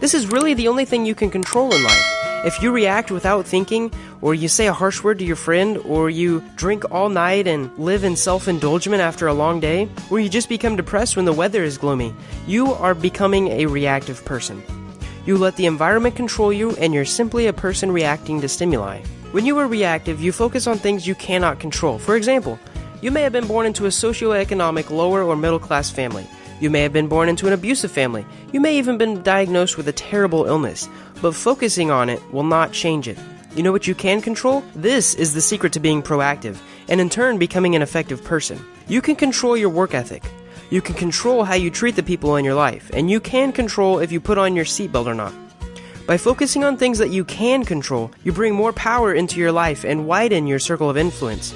This is really the only thing you can control in life. If you react without thinking, or you say a harsh word to your friend, or you drink all night and live in self indulgence after a long day, or you just become depressed when the weather is gloomy, you are becoming a reactive person. You let the environment control you, and you're simply a person reacting to stimuli. When you are reactive, you focus on things you cannot control. For example, you may have been born into a socioeconomic lower or middle class family. You may have been born into an abusive family. You may even been diagnosed with a terrible illness. But focusing on it will not change it. You know what you can control? This is the secret to being proactive, and in turn becoming an effective person. You can control your work ethic. You can control how you treat the people in your life, and you can control if you put on your seatbelt or not. By focusing on things that you can control, you bring more power into your life and widen your circle of influence.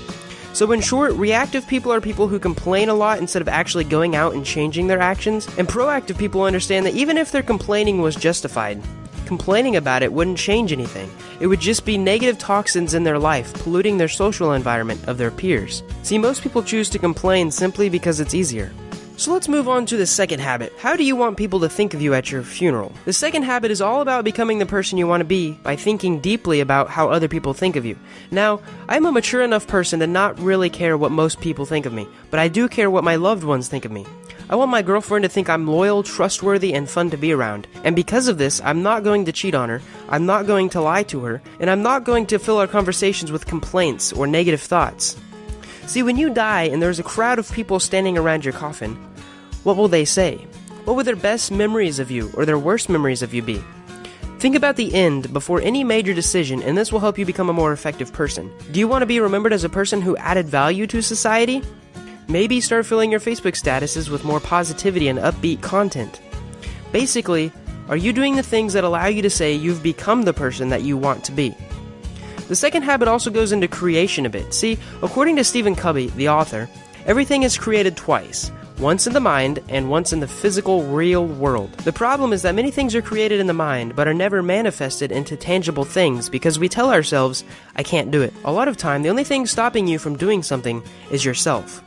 So, in short, reactive people are people who complain a lot instead of actually going out and changing their actions, and proactive people understand that even if their complaining was justified, complaining about it wouldn't change anything. It would just be negative toxins in their life, polluting their social environment of their peers. See, most people choose to complain simply because it's easier. So let's move on to the second habit. How do you want people to think of you at your funeral? The second habit is all about becoming the person you want to be by thinking deeply about how other people think of you. Now, I'm a mature enough person to not really care what most people think of me, but I do care what my loved ones think of me. I want my girlfriend to think I'm loyal, trustworthy, and fun to be around. And because of this, I'm not going to cheat on her, I'm not going to lie to her, and I'm not going to fill our conversations with complaints or negative thoughts. See, when you die and there's a crowd of people standing around your coffin, what will they say? What will their best memories of you or their worst memories of you be? Think about the end before any major decision, and this will help you become a more effective person. Do you want to be remembered as a person who added value to society? Maybe start filling your Facebook statuses with more positivity and upbeat content. Basically, are you doing the things that allow you to say you've become the person that you want to be? The second habit also goes into creation a bit. See, according to Stephen Covey, the author, everything is created twice once in the mind and once in the physical, real world. The problem is that many things are created in the mind but are never manifested into tangible things because we tell ourselves, I can't do it. A lot of time, the only thing stopping you from doing something is yourself.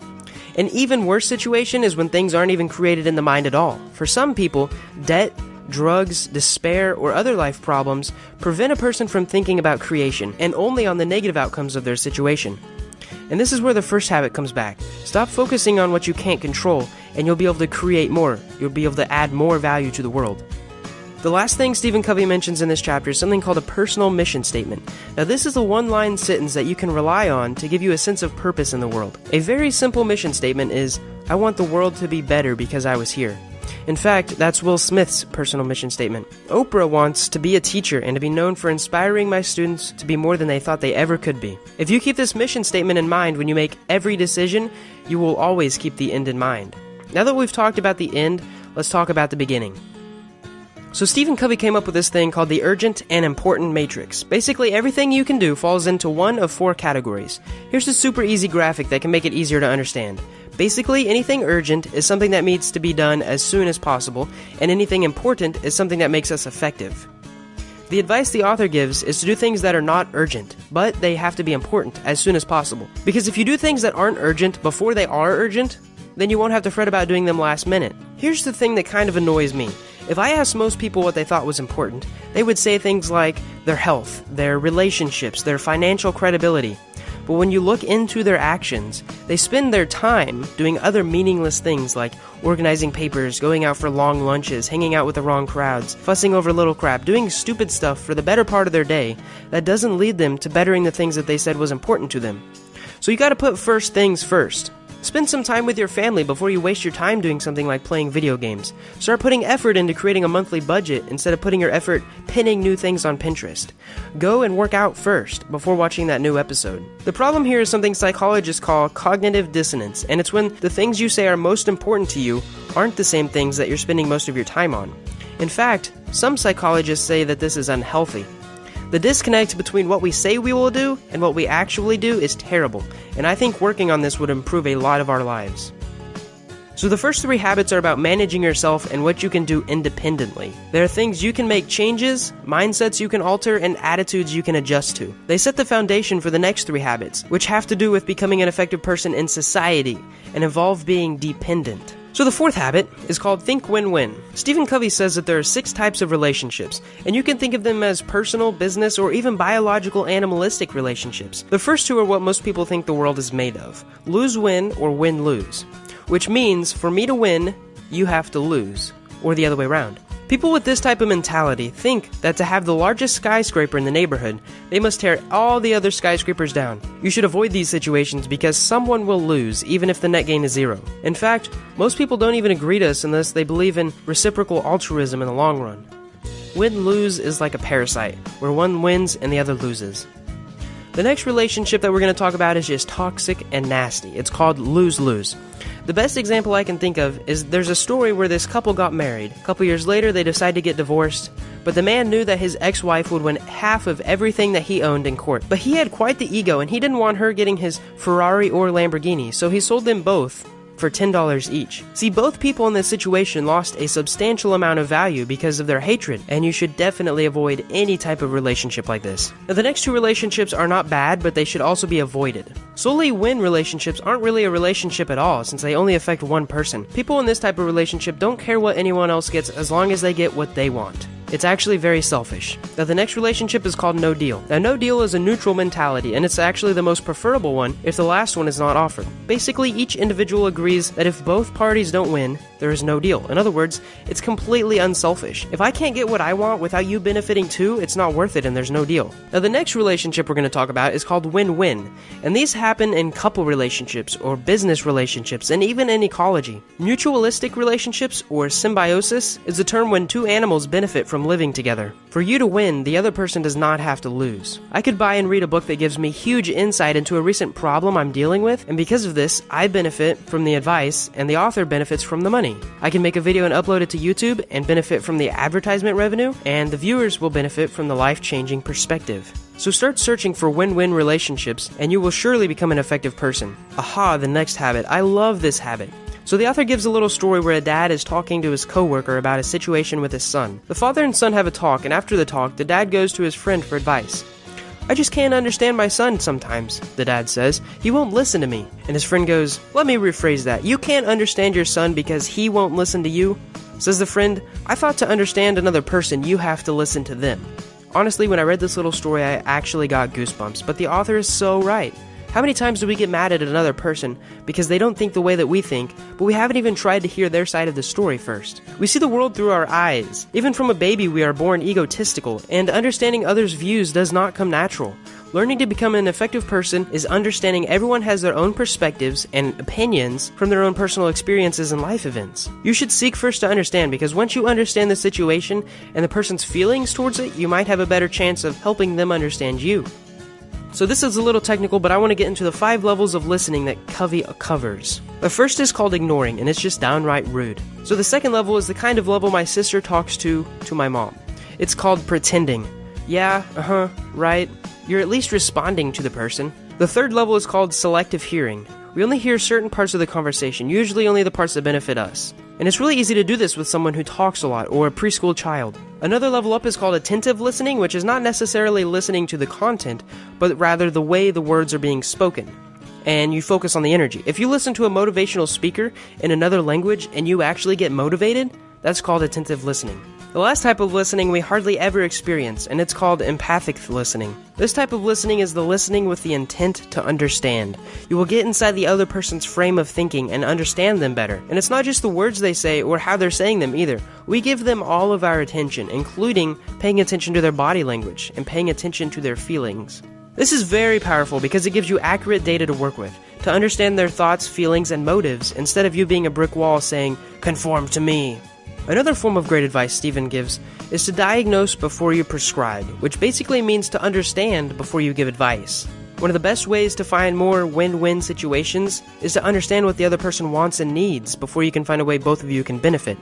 An even worse situation is when things aren't even created in the mind at all. For some people, debt, drugs, despair, or other life problems prevent a person from thinking about creation and only on the negative outcomes of their situation. And this is where the first habit comes back. Stop focusing on what you can't control, and you'll be able to create more. You'll be able to add more value to the world. The last thing Stephen Covey mentions in this chapter is something called a personal mission statement. Now, this is a one line sentence that you can rely on to give you a sense of purpose in the world. A very simple mission statement is I want the world to be better because I was here. In fact, that's Will Smith's personal mission statement. Oprah wants to be a teacher and to be known for inspiring my students to be more than they thought they ever could be. If you keep this mission statement in mind when you make every decision, you will always keep the end in mind. Now that we've talked about the end, let's talk about the beginning. So Stephen Covey came up with this thing called the urgent and important matrix. Basically, everything you can do falls into one of four categories. Here's a super easy graphic that can make it easier to understand. Basically, anything urgent is something that needs to be done as soon as possible, and anything important is something that makes us effective. The advice the author gives is to do things that are not urgent, but they have to be important as soon as possible. Because if you do things that aren't urgent before they are urgent, then you won't have to fret about doing them last minute. Here's the thing that kind of annoys me. If I asked most people what they thought was important, they would say things like their health, their relationships, their financial credibility. But when you look into their actions, they spend their time doing other meaningless things like organizing papers, going out for long lunches, hanging out with the wrong crowds, fussing over little crap, doing stupid stuff for the better part of their day that doesn't lead them to bettering the things that they said was important to them. So you gotta put first things first. Spend some time with your family before you waste your time doing something like playing video games. Start putting effort into creating a monthly budget instead of putting your effort pinning new things on Pinterest. Go and work out first before watching that new episode. The problem here is something psychologists call cognitive dissonance, and it's when the things you say are most important to you aren't the same things that you're spending most of your time on. In fact, some psychologists say that this is unhealthy. The disconnect between what we say we will do and what we actually do is terrible, and I think working on this would improve a lot of our lives. So, the first three habits are about managing yourself and what you can do independently. There are things you can make changes, mindsets you can alter, and attitudes you can adjust to. They set the foundation for the next three habits, which have to do with becoming an effective person in society and involve being dependent. So the fourth habit is called think win-win. Stephen Covey says that there are six types of relationships, and you can think of them as personal, business, or even biological animalistic relationships. The first two are what most people think the world is made of. Lose-win or win-lose. Which means for me to win, you have to lose, or the other way around. People with this type of mentality think that to have the largest skyscraper in the neighborhood, they must tear all the other skyscrapers down. You should avoid these situations because someone will lose even if the net gain is zero. In fact, most people don't even agree to us unless they believe in reciprocal altruism in the long run. Win lose is like a parasite, where one wins and the other loses. The next relationship that we're going to talk about is just toxic and nasty. It's called lose lose. The best example I can think of is there's a story where this couple got married. A couple years later, they decide to get divorced, but the man knew that his ex wife would win half of everything that he owned in court. But he had quite the ego, and he didn't want her getting his Ferrari or Lamborghini, so he sold them both for $10 each. See, both people in this situation lost a substantial amount of value because of their hatred, and you should definitely avoid any type of relationship like this. Now, the next two relationships are not bad, but they should also be avoided. Solely win relationships aren't really a relationship at all, since they only affect one person. People in this type of relationship don't care what anyone else gets as long as they get what they want. It's actually very selfish. Now, the next relationship is called no deal. Now, no deal is a neutral mentality, and it's actually the most preferable one if the last one is not offered. Basically, each individual agrees that if both parties don't win, there is no deal. In other words, it's completely unselfish. If I can't get what I want without you benefiting too, it's not worth it and there's no deal. Now, the next relationship we're going to talk about is called win win, and these happen in couple relationships or business relationships and even in ecology. Mutualistic relationships or symbiosis is a term when two animals benefit from from living together. For you to win, the other person does not have to lose. I could buy and read a book that gives me huge insight into a recent problem I'm dealing with, and because of this, I benefit from the advice, and the author benefits from the money. I can make a video and upload it to YouTube and benefit from the advertisement revenue, and the viewers will benefit from the life changing perspective. So start searching for win win relationships, and you will surely become an effective person. Aha, the next habit. I love this habit. So the author gives a little story where a dad is talking to his coworker about a situation with his son. The father and son have a talk, and after the talk, the dad goes to his friend for advice. I just can't understand my son sometimes, the dad says. He won't listen to me. And his friend goes, Let me rephrase that. You can't understand your son because he won't listen to you? Says the friend, I thought to understand another person, you have to listen to them. Honestly, when I read this little story, I actually got goosebumps, but the author is so right. How many times do we get mad at another person because they don't think the way that we think, but we haven't even tried to hear their side of the story first? We see the world through our eyes. Even from a baby, we are born egotistical, and understanding others' views does not come natural. Learning to become an effective person is understanding everyone has their own perspectives and opinions from their own personal experiences and life events. You should seek first to understand because once you understand the situation and the person's feelings towards it, you might have a better chance of helping them understand you. So this is a little technical, but I want to get into the five levels of listening that Covey covers. The first is called ignoring, and it's just downright rude. So the second level is the kind of level my sister talks to to my mom. It's called pretending. Yeah, uh-huh, right. You're at least responding to the person. The third level is called selective hearing. We only hear certain parts of the conversation, usually only the parts that benefit us. And it's really easy to do this with someone who talks a lot or a preschool child. Another level up is called attentive listening, which is not necessarily listening to the content, but rather the way the words are being spoken. And you focus on the energy. If you listen to a motivational speaker in another language and you actually get motivated, that's called attentive listening. The last type of listening we hardly ever experience, and it's called empathic listening. This type of listening is the listening with the intent to understand. You will get inside the other person's frame of thinking and understand them better. And it's not just the words they say or how they're saying them either. We give them all of our attention, including paying attention to their body language and paying attention to their feelings. This is very powerful because it gives you accurate data to work with, to understand their thoughts, feelings, and motives instead of you being a brick wall saying, conform to me. Another form of great advice Stephen gives is to diagnose before you prescribe, which basically means to understand before you give advice. One of the best ways to find more win win situations is to understand what the other person wants and needs before you can find a way both of you can benefit.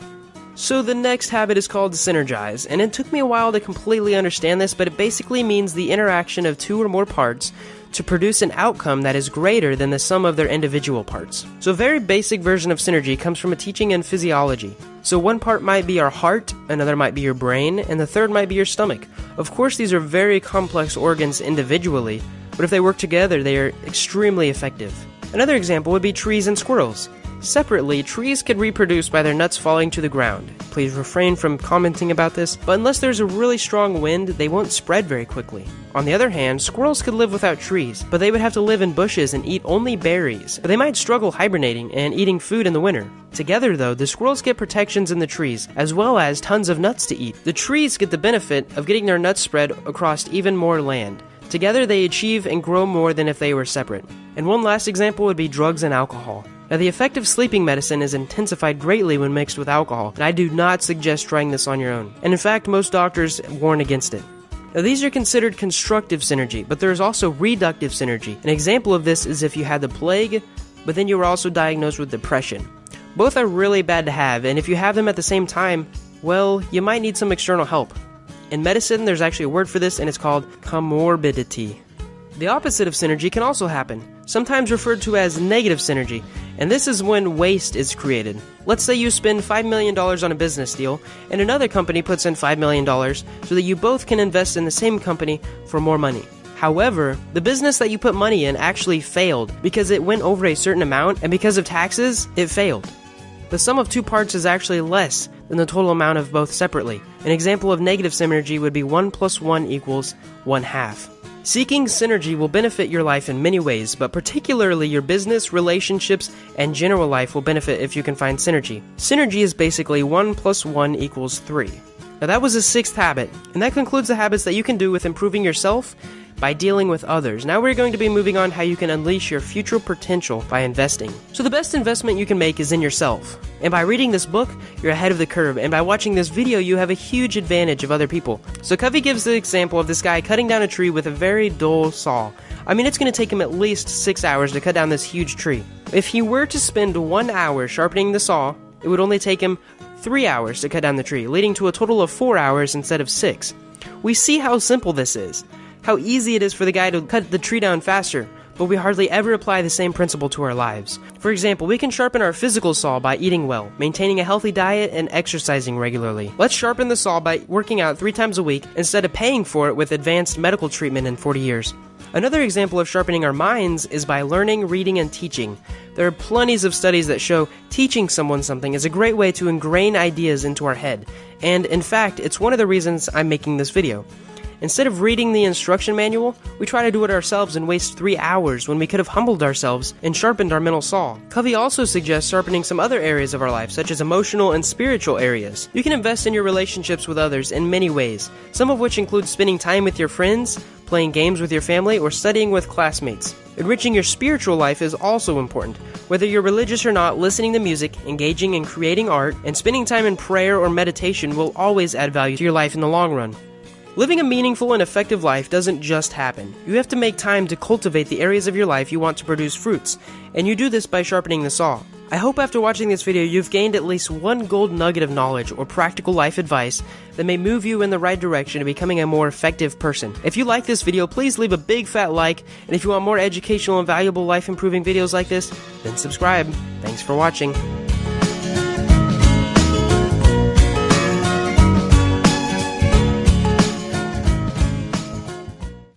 So, the next habit is called synergize, and it took me a while to completely understand this, but it basically means the interaction of two or more parts to produce an outcome that is greater than the sum of their individual parts. So, a very basic version of synergy comes from a teaching in physiology. So, one part might be our heart, another might be your brain, and the third might be your stomach. Of course, these are very complex organs individually, but if they work together, they are extremely effective. Another example would be trees and squirrels. Separately, trees could reproduce by their nuts falling to the ground. Please refrain from commenting about this, but unless there's a really strong wind, they won't spread very quickly. On the other hand, squirrels could live without trees, but they would have to live in bushes and eat only berries. but They might struggle hibernating and eating food in the winter. Together, though, the squirrels get protections in the trees, as well as tons of nuts to eat. The trees get the benefit of getting their nuts spread across even more land. Together, they achieve and grow more than if they were separate. And one last example would be drugs and alcohol. Now, the effect of sleeping medicine is intensified greatly when mixed with alcohol, and I do not suggest trying this on your own. And in fact, most doctors warn against it. Now, these are considered constructive synergy, but there is also reductive synergy. An example of this is if you had the plague, but then you were also diagnosed with depression. Both are really bad to have, and if you have them at the same time, well, you might need some external help. In medicine, there's actually a word for this, and it's called comorbidity. The opposite of synergy can also happen, sometimes referred to as negative synergy, and this is when waste is created. Let's say you spend $5 million on a business deal, and another company puts in $5 million so that you both can invest in the same company for more money. However, the business that you put money in actually failed because it went over a certain amount, and because of taxes, it failed. The sum of two parts is actually less than the total amount of both separately. An example of negative synergy would be 1 plus 1 equals 1 half. Seeking synergy will benefit your life in many ways, but particularly your business, relationships, and general life will benefit if you can find synergy. Synergy is basically 1 plus 1 equals 3. Now that was a sixth habit, and that concludes the habits that you can do with improving yourself by dealing with others. Now we're going to be moving on how you can unleash your future potential by investing. So the best investment you can make is in yourself. And by reading this book, you're ahead of the curve, and by watching this video, you have a huge advantage of other people. So Covey gives the example of this guy cutting down a tree with a very dull saw. I mean, it's going to take him at least six hours to cut down this huge tree. If he were to spend one hour sharpening the saw, it would only take him three hours to cut down the tree, leading to a total of four hours instead of six. We see how simple this is how easy it is for the guy to cut the tree down faster, but we hardly ever apply the same principle to our lives. For example, we can sharpen our physical saw by eating well, maintaining a healthy diet, and exercising regularly. Let's sharpen the saw by working out three times a week instead of paying for it with advanced medical treatment in 40 years. Another example of sharpening our minds is by learning, reading, and teaching. There are plenties of studies that show teaching someone something is a great way to ingrain ideas into our head, and in fact, it's one of the reasons I'm making this video. Instead of reading the instruction manual, we try to do it ourselves and waste three hours when we could have humbled ourselves and sharpened our mental saw. Covey also suggests sharpening some other areas of our life, such as emotional and spiritual areas. You can invest in your relationships with others in many ways, some of which include spending time with your friends, playing games with your family, or studying with classmates. Enriching your spiritual life is also important. Whether you're religious or not, listening to music, engaging in creating art, and spending time in prayer or meditation will always add value to your life in the long run. Living a meaningful and effective life doesn't just happen. You have to make time to cultivate the areas of your life you want to produce fruits, and you do this by sharpening the saw. I hope after watching this video you've gained at least one gold nugget of knowledge or practical life advice that may move you in the right direction to becoming a more effective person. If you like this video, please leave a big fat like, and if you want more educational and valuable life improving videos like this, then subscribe. Thanks for watching.